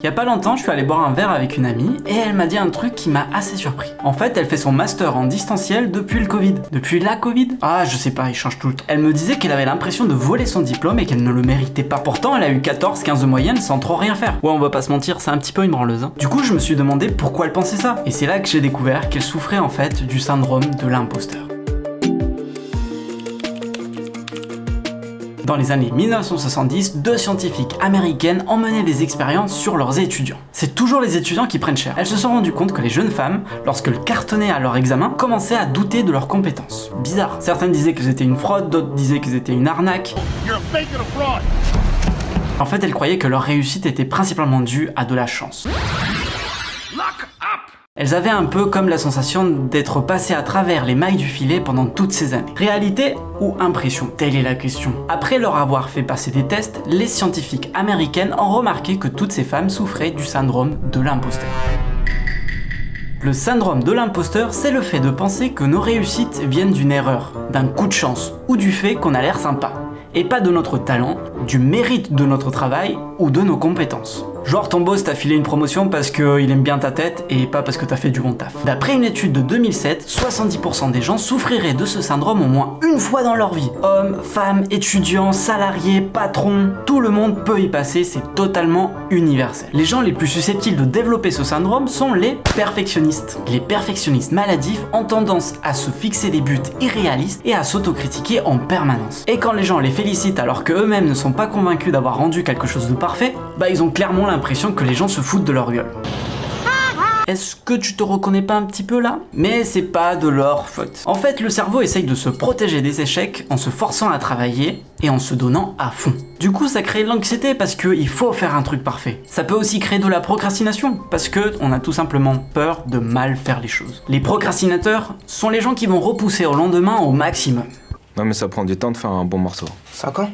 Il y a pas longtemps, je suis allé boire un verre avec une amie et elle m'a dit un truc qui m'a assez surpris. En fait, elle fait son master en distanciel depuis le Covid. Depuis la Covid? Ah, je sais pas, il change tout. Elle me disait qu'elle avait l'impression de voler son diplôme et qu'elle ne le méritait pas. Pourtant, elle a eu 14-15 de moyenne sans trop rien faire. Ouais, on va pas se mentir, c'est un petit peu une branleuse. hein. Du coup, je me suis demandé pourquoi elle pensait ça. Et c'est là que j'ai découvert qu'elle souffrait en fait du syndrome de l'imposteur. Dans les années 1970, deux scientifiques américaines mené des expériences sur leurs étudiants. C'est toujours les étudiants qui prennent cher. Elles se sont rendues compte que les jeunes femmes, lorsqu'elles cartonnaient à leur examen, commençaient à douter de leurs compétences. Bizarre. Certaines disaient que c'était une fraude, d'autres disaient que c'était une arnaque. En fait, elles croyaient que leur réussite était principalement due à de la chance. Elles avaient un peu comme la sensation d'être passées à travers les mailles du filet pendant toutes ces années. Réalité ou impression? Telle est la question. Après leur avoir fait passer des tests, les scientifiques américaines ont remarqué que toutes ces femmes souffraient du syndrome de l'imposteur. Le syndrome de l'imposteur, c'est le fait de penser que nos réussites viennent d'une erreur, d'un coup de chance, ou du fait qu'on a l'air sympa. Et pas de notre talent, du mérite de notre travail ou de nos compétences. Genre ton boss t'a filé une promotion parce qu'il aime bien ta tête et pas parce que t'as fait du bon taf. D'après une étude de 2007, 70% des gens souffriraient de ce syndrome au moins une fois dans leur vie. Hommes, femmes, étudiants, salariés, patrons, tout le monde peut y passer, c'est totalement universel. Les gens les plus susceptibles de développer ce syndrome sont les perfectionnistes. Les perfectionnistes maladifs ont tendance à se fixer des buts irréalistes et à s'autocritiquer en permanence. Et quand les gens les félicitent alors que eux-mêmes ne sont pas convaincus d'avoir rendu quelque chose de parfait, bah ils ont clairement l'impression que les gens se foutent de leur gueule. Est-ce que tu te reconnais pas un petit peu là? Mais c'est pas de leur faute. En fait, le cerveau essaye de se protéger des échecs en se forçant à travailler et en se donnant à fond. Du coup, ça crée de l'anxiété parce qu'il faut faire un truc parfait. Ça peut aussi créer de la procrastination parce que on a tout simplement peur de mal faire les choses. Les procrastinateurs sont les gens qui vont repousser au lendemain au maximum. Non mais ça prend du temps de faire un bon morceau. 5 ans?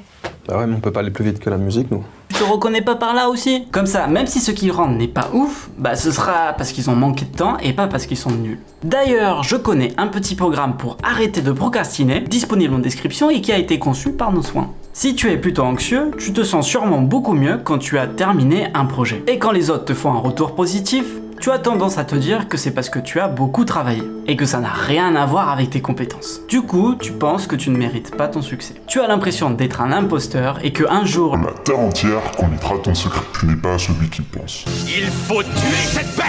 Bah ouais, mais on peut pas aller plus vite que la musique, nous. Te reconnais pas par là aussi Comme ça, même si ce qu'ils rendent n'est pas ouf, bah ce sera parce qu'ils ont manqué de temps et pas parce qu'ils sont nuls. D'ailleurs, je connais un petit programme pour arrêter de procrastiner, disponible en description et qui a été conçu par nos soins. Si tu es plutôt anxieux, tu te sens sûrement beaucoup mieux quand tu as terminé un projet. Et quand les autres te font un retour positif, tu as tendance à te dire que c'est parce que tu as beaucoup travaillé et que ça n'a rien à voir avec tes compétences. Du coup, tu penses que tu ne mérites pas ton succès. Tu as l'impression d'être un imposteur et que un jour, La terre entière connaîtra ton secret. Tu n'es pas celui qui pense. Il faut tuer cette bête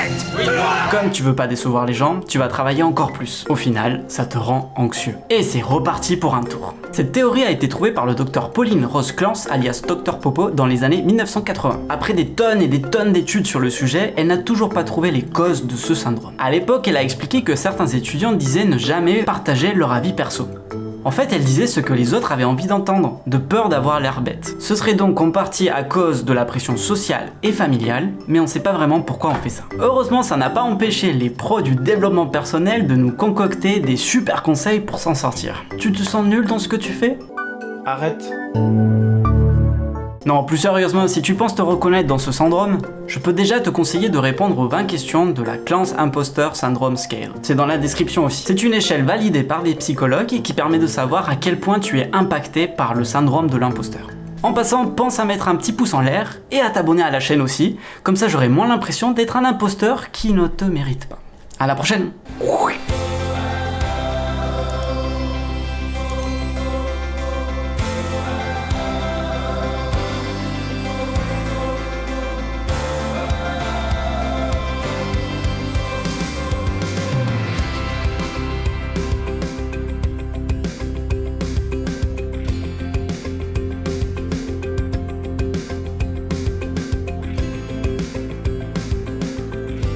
comme tu veux pas décevoir les gens, tu vas travailler encore plus. Au final, ça te rend anxieux. Et c'est reparti pour un tour. Cette théorie a été trouvée par le docteur Pauline Rose Clance, alias Dr Popo, dans les années 1980. Après des tonnes et des tonnes d'études sur le sujet, elle n'a toujours pas trouvé les causes de ce syndrome. À l'époque, elle a expliqué que certains étudiants disaient ne jamais partager leur avis perso. En fait, elle disait ce que les autres avaient envie d'entendre, de peur d'avoir l'air bête. Ce serait donc en partie à cause de la pression sociale et familiale, mais on sait pas vraiment pourquoi on fait ça. Heureusement, ça n'a pas empêché les pros du développement personnel de nous concocter des super conseils pour s'en sortir. Tu te sens nul dans ce que tu fais? Arrête. Non, plus sérieusement, si tu penses te reconnaître dans ce syndrome, je peux déjà te conseiller de répondre aux 20 questions de la Clance Imposter Syndrome Scale. C'est dans la description aussi. C'est une échelle validée par des psychologues et qui permet de savoir à quel point tu es impacté par le syndrome de l'imposteur. En passant, pense à mettre un petit pouce en l'air et à t'abonner à la chaîne aussi, comme ça j'aurai moins l'impression d'être un imposteur qui ne te mérite pas. À la prochaine